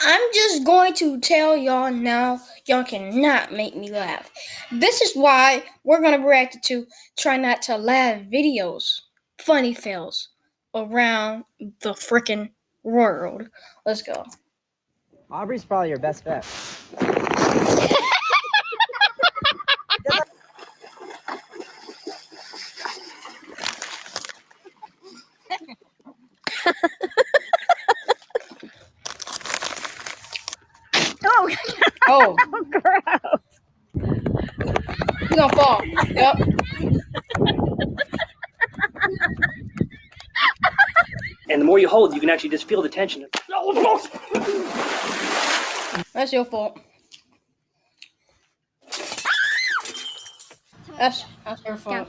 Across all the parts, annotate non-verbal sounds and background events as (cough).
I'm just going to tell y'all now, y'all cannot make me laugh. This is why we're gonna react to try not to laugh videos, funny fails around the freaking world. Let's go. Aubrey's probably your best bet. (laughs) (laughs) oh, Oh, gross. he's gonna fall. Yep. And the more you hold, you can actually just feel the tension. That's your fault. That's that's your fault.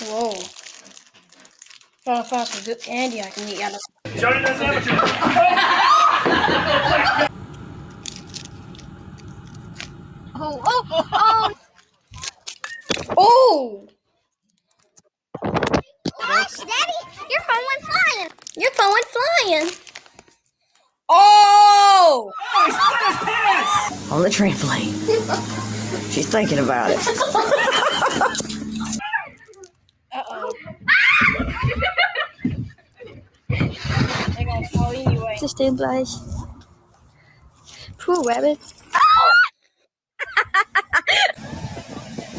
Whoa. Trying to find some good candy I can eat out of. Johnny doesn't have Oh, oh, oh. Oh! oh Gosh, Daddy, your phone went flying. Your phone went flying. Oh! On the trampoline. She's thinking about it. (laughs) Uh oh. They're gonna fall anyway. To. Poor rabbit.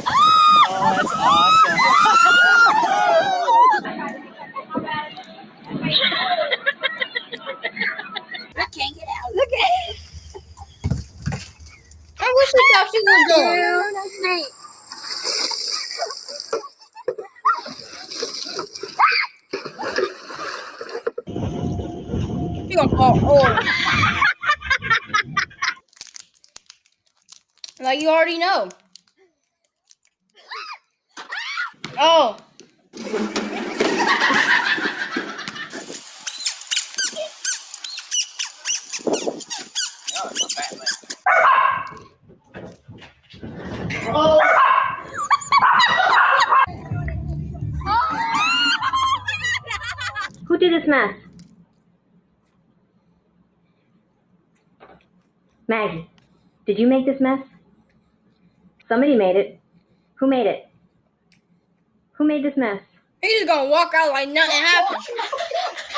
Oh, that's awesome. I can't get out. Look at it. I wish we thought she was going. Oh, that's great. She gonna fall. Oh. Like you already know. Oh. Who did this mess? Maggie, did you make this mess? Somebody made it. Who made it? Who made this mess? He's gonna walk out like nothing happened. (laughs)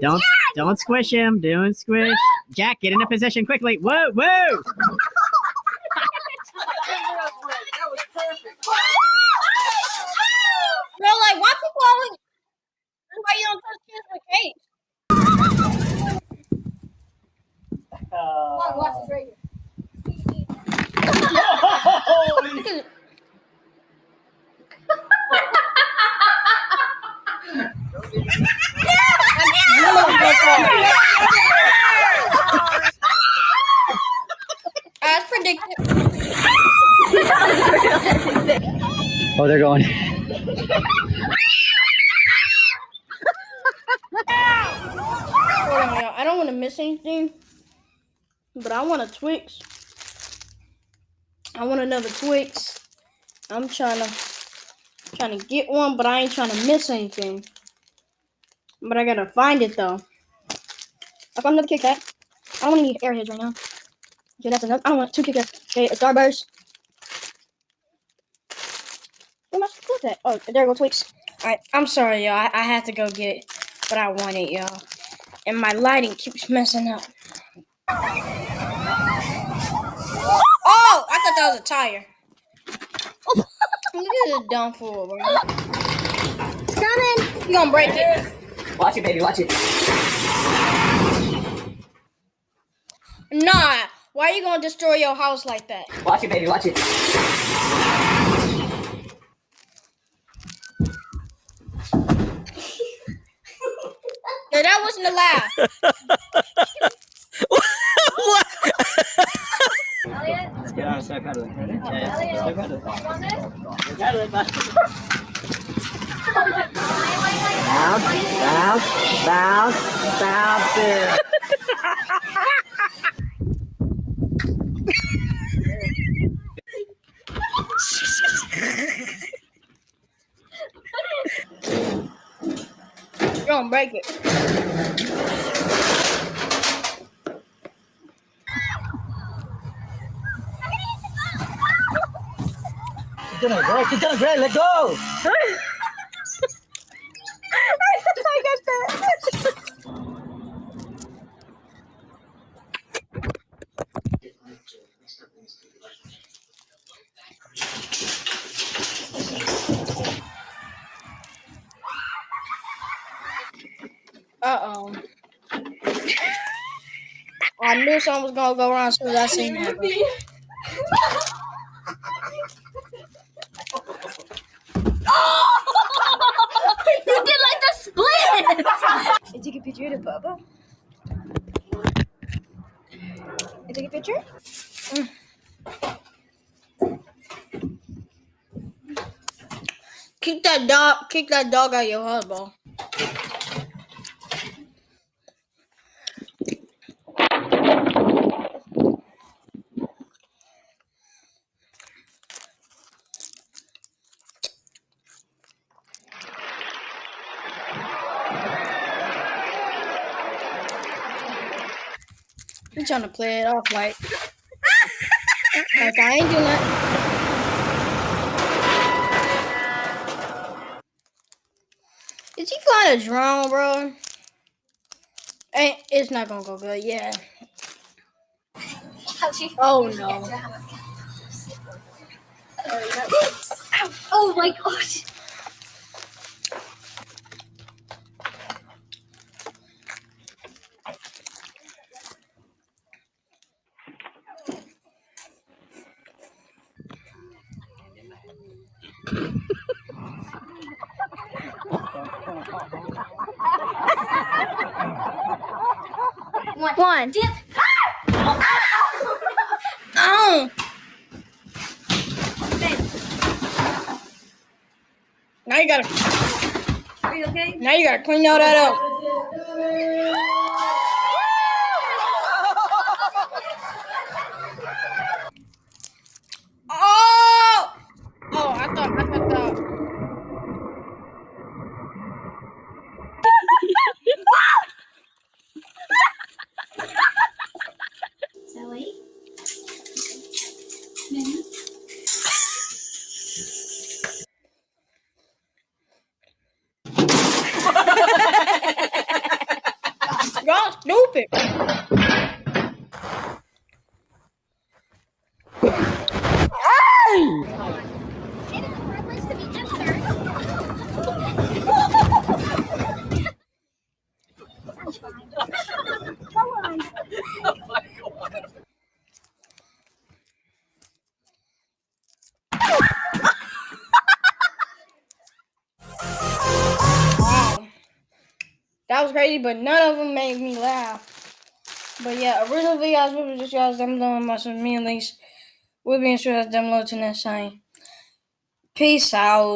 Don't don't squish him. Don't squish. (laughs) Jack, get in a position quickly. Whoa, whoa. (laughs) Bro, like why people always why you don't trust kids with cake? Watch this right here. Look at it. As predicted. Oh, they're going. Hold on, y'all. I don't want to miss anything, but I want a Twix. I want another Twix. I'm trying to trying to get one, but I ain't trying to miss anything. But I gotta find it though. I found another Kit Kat. I don't want any Airheads right now. Okay, that's enough. I don't want two Kit Kats. Okay, a Starburst. Where am I supposed to put that? Oh, there go Twix. Alright, I'm sorry, y'all. I, I had to go get it, but I want it, y'all. And my lighting keeps messing up. Oh, I thought that was a tire. Look at this dumb fool, bro. Coming. You gonna break it? Watch it, baby. Watch it. Nah. Why are you gonna destroy your house like that? Watch it, baby. Watch it. (laughs) No, that wasn't a laugh. Let's get on and start pedaling. Ready? Yeah, yeah. Start pedaling. Pedaling, bud. Bounce, bounce, bounce, bounce gonna break it. Keep gonna break. Keep doing it, great. Let go. (laughs) Uh oh. I knew something was gonna go wrong as soon as I seen that. you did like the split. I take a picture of Bubba. I take a picture. Kick that dog. Kick that dog out of your husband. Trying to play it off like, like I ain't doing that. Is he flying a drone, bro? Ain't it's not gonna go good. Yeah. (laughs) Oh no. Oh my gosh. One. Oh. oh. Now you gotta. Are you okay? Now you gotta clean all that up. (laughs) Oh! Oh, I thought I thought that. Zoe? Y'all stupid. Wow. That was crazy, but none of them made me laugh. But yeah, original videos, we were just guys them doing my some me and Lise. We'll be sure to download to next time. Peace out.